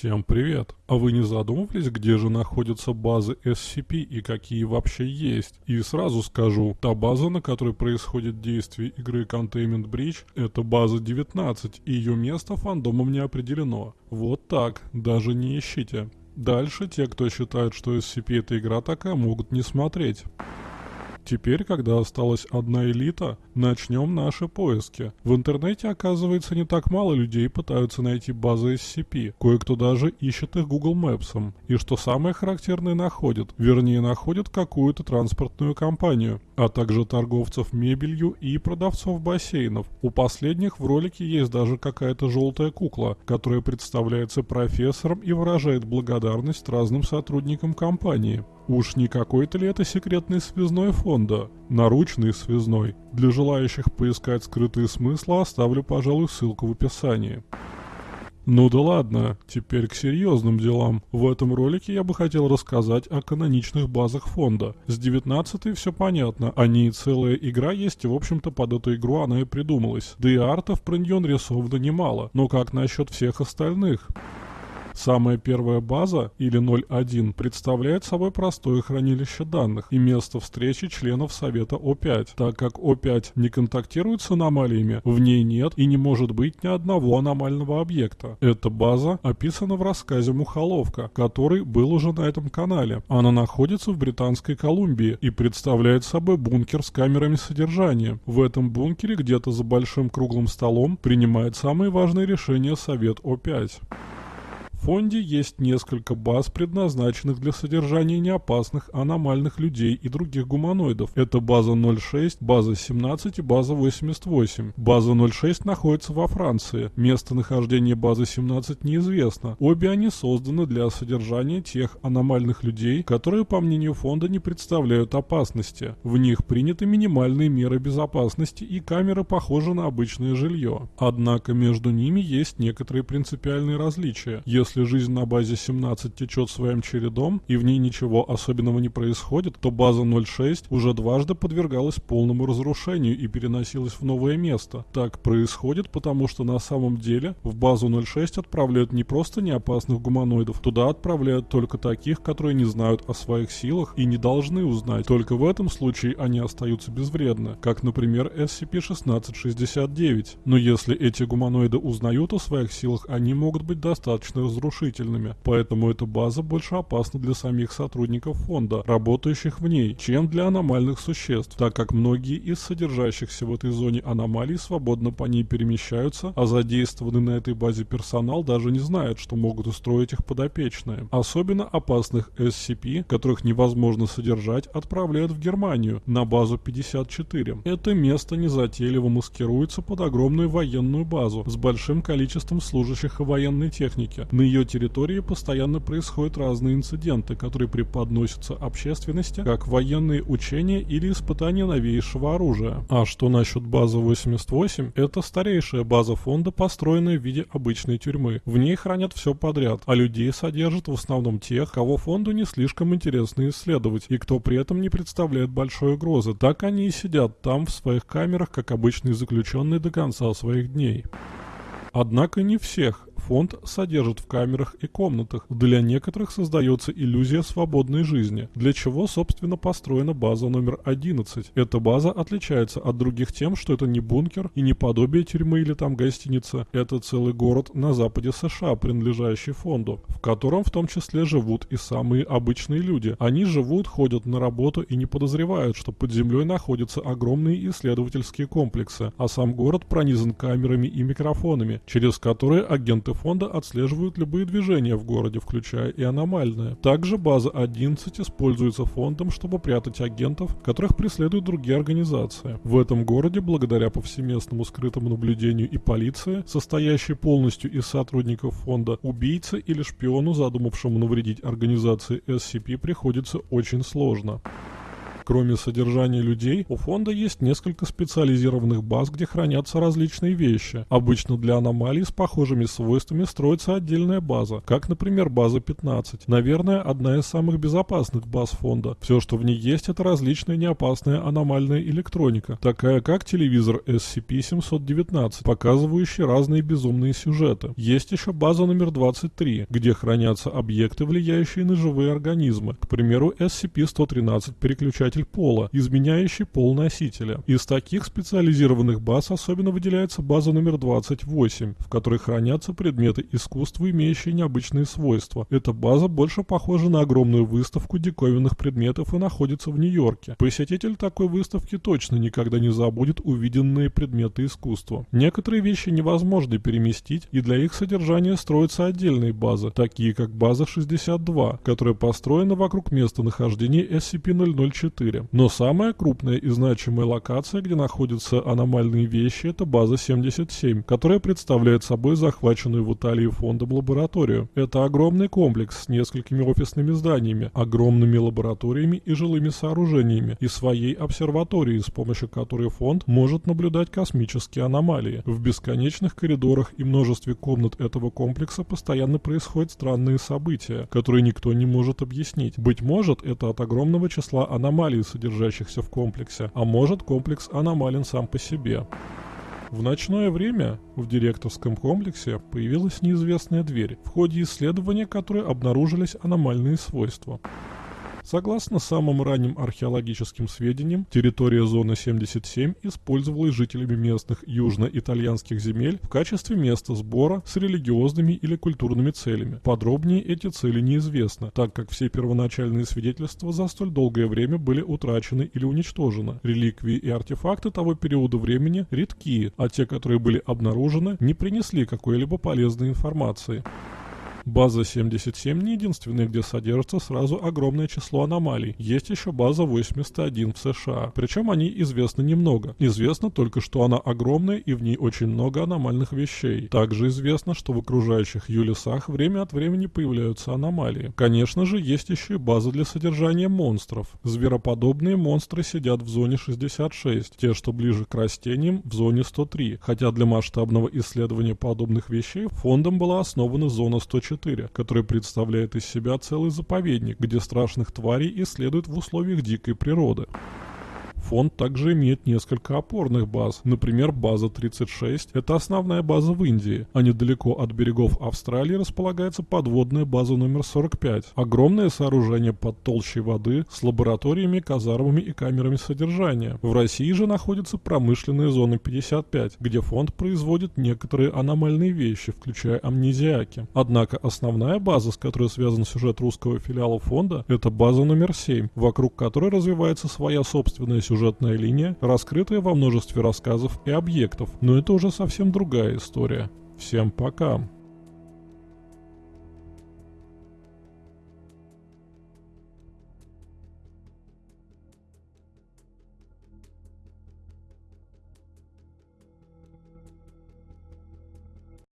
Всем привет! А вы не задумывались, где же находятся базы SCP и какие вообще есть? И сразу скажу, та база, на которой происходит действие игры Containment Breach, это база 19, и ее место фандомом не определено. Вот так, даже не ищите. Дальше те, кто считает, что SCP это игра такая, могут не смотреть. Теперь, когда осталась одна элита, начнем наши поиски. В интернете, оказывается, не так мало людей пытаются найти базы SCP. Кое-кто даже ищет их Google Maps. И что самое характерное находит, вернее находит какую-то транспортную компанию, а также торговцев мебелью и продавцов бассейнов. У последних в ролике есть даже какая-то желтая кукла, которая представляется профессором и выражает благодарность разным сотрудникам компании. Уж не какой-то ли это секретный связной фонда? Наручный связной. Для желающих поискать скрытые смыслы оставлю, пожалуй, ссылку в описании. Ну да ладно, теперь к серьезным делам. В этом ролике я бы хотел рассказать о каноничных базах фонда. С 19 все понятно, они целая игра есть, и в общем-то под эту игру она и придумалась. Да и артов про нее нарисовано немало, но как насчет всех остальных? Самая первая база, или 0.1, представляет собой простое хранилище данных и место встречи членов Совета О5. Так как О5 не контактирует с аномалиями, в ней нет и не может быть ни одного аномального объекта. Эта база описана в рассказе «Мухоловка», который был уже на этом канале. Она находится в Британской Колумбии и представляет собой бункер с камерами содержания. В этом бункере где-то за большим круглым столом принимает самые важные решения Совет О5. Фонде есть несколько баз, предназначенных для содержания неопасных аномальных людей и других гуманоидов. Это база 06, база 17 и база 88. База 06 находится во Франции. Местонахождение базы 17 неизвестно. Обе они созданы для содержания тех аномальных людей, которые, по мнению фонда, не представляют опасности. В них приняты минимальные меры безопасности и камеры похожи на обычное жилье. Однако между ними есть некоторые принципиальные различия. Если если жизнь на базе 17 течет своим чередом и в ней ничего особенного не происходит, то база 06 уже дважды подвергалась полному разрушению и переносилась в новое место. Так происходит, потому что на самом деле в базу 06 отправляют не просто неопасных гуманоидов, туда отправляют только таких, которые не знают о своих силах и не должны узнать. Только в этом случае они остаются безвредны, как, например, SCP-1669. Но если эти гуманоиды узнают о своих силах, они могут быть достаточно разрушены разрушительными, поэтому эта база больше опасна для самих сотрудников фонда, работающих в ней, чем для аномальных существ, так как многие из содержащихся в этой зоне аномалий свободно по ней перемещаются, а задействованный на этой базе персонал даже не знает, что могут устроить их подопечные. Особенно опасных SCP, которых невозможно содержать, отправляют в Германию, на базу 54. Это место незатейливо маскируется под огромную военную базу с большим количеством служащих и военной техники. На ее территории постоянно происходят разные инциденты, которые преподносятся общественности как военные учения или испытания новейшего оружия. А что насчет базы 88? Это старейшая база фонда, построенная в виде обычной тюрьмы. В ней хранят все подряд, а людей содержат в основном тех, кого фонду не слишком интересно исследовать и кто при этом не представляет большой угрозы. Так они и сидят там в своих камерах, как обычные заключенные до конца своих дней. Однако не всех фонд содержит в камерах и комнатах. Для некоторых создается иллюзия свободной жизни, для чего, собственно, построена база номер 11. Эта база отличается от других тем, что это не бункер и не подобие тюрьмы или там гостиница. Это целый город на западе США, принадлежащий фонду, в котором в том числе живут и самые обычные люди. Они живут, ходят на работу и не подозревают, что под землей находятся огромные исследовательские комплексы, а сам город пронизан камерами и микрофонами, через которые агенты фонда отслеживают любые движения в городе, включая и аномальные. Также база 11 используется фондом, чтобы прятать агентов, которых преследуют другие организации. В этом городе, благодаря повсеместному скрытому наблюдению и полиции, состоящей полностью из сотрудников фонда, убийце или шпиону, задумавшему навредить организации SCP, приходится очень сложно. Кроме содержания людей, у фонда есть несколько специализированных баз, где хранятся различные вещи. Обычно для аномалий с похожими свойствами строится отдельная база, как, например, база 15. Наверное, одна из самых безопасных баз фонда. Все, что в ней есть, это различная неопасная аномальная электроника, такая как телевизор SCP-719, показывающий разные безумные сюжеты. Есть еще база номер 23, где хранятся объекты, влияющие на живые организмы. К примеру, SCP-113 переключатель изменитель пола, изменяющий пол носителя. Из таких специализированных баз особенно выделяется база номер 28, в которой хранятся предметы искусства, имеющие необычные свойства. Эта база больше похожа на огромную выставку диковинных предметов и находится в Нью-Йорке. Посетитель такой выставки точно никогда не забудет увиденные предметы искусства. Некоторые вещи невозможно переместить, и для их содержания строятся отдельные базы, такие как база 62, которая построена вокруг местонахождения SCP-004. 4. Но самая крупная и значимая локация, где находятся аномальные вещи, это база 77, которая представляет собой захваченную в Италии фондом лабораторию. Это огромный комплекс с несколькими офисными зданиями, огромными лабораториями и жилыми сооружениями, и своей обсерваторией, с помощью которой фонд может наблюдать космические аномалии. В бесконечных коридорах и множестве комнат этого комплекса постоянно происходят странные события, которые никто не может объяснить. Быть может, это от огромного числа аномалий, содержащихся в комплексе, а может комплекс аномален сам по себе. В ночное время в директорском комплексе появилась неизвестная дверь, в ходе исследования которой обнаружились аномальные свойства. Согласно самым ранним археологическим сведениям, территория зоны 77 использовалась жителями местных южно-итальянских земель в качестве места сбора с религиозными или культурными целями. Подробнее эти цели неизвестны, так как все первоначальные свидетельства за столь долгое время были утрачены или уничтожены. Реликвии и артефакты того периода времени редкие, а те, которые были обнаружены, не принесли какой-либо полезной информации. База 77 не единственная, где содержится сразу огромное число аномалий. Есть еще база 81 в США. Причем они известны немного. Известно только, что она огромная и в ней очень много аномальных вещей. Также известно, что в окружающих ее лесах время от времени появляются аномалии. Конечно же, есть еще и база для содержания монстров. Звероподобные монстры сидят в зоне 66, те, что ближе к растениям, в зоне 103. Хотя для масштабного исследования подобных вещей фондом была основана зона 104 4, который представляет из себя целый заповедник, где страшных тварей исследуют в условиях дикой природы. Фонд также имеет несколько опорных баз. Например, база 36 – это основная база в Индии, а недалеко от берегов Австралии располагается подводная база номер 45. Огромное сооружение под толщей воды с лабораториями, казармами и камерами содержания. В России же находится промышленная зона 55, где фонд производит некоторые аномальные вещи, включая амнезиаки. Однако основная база, с которой связан сюжет русского филиала фонда, это база номер 7, вокруг которой развивается своя собственная сюжетная линия, раскрытая во множестве рассказов и объектов, но это уже совсем другая история. Всем пока!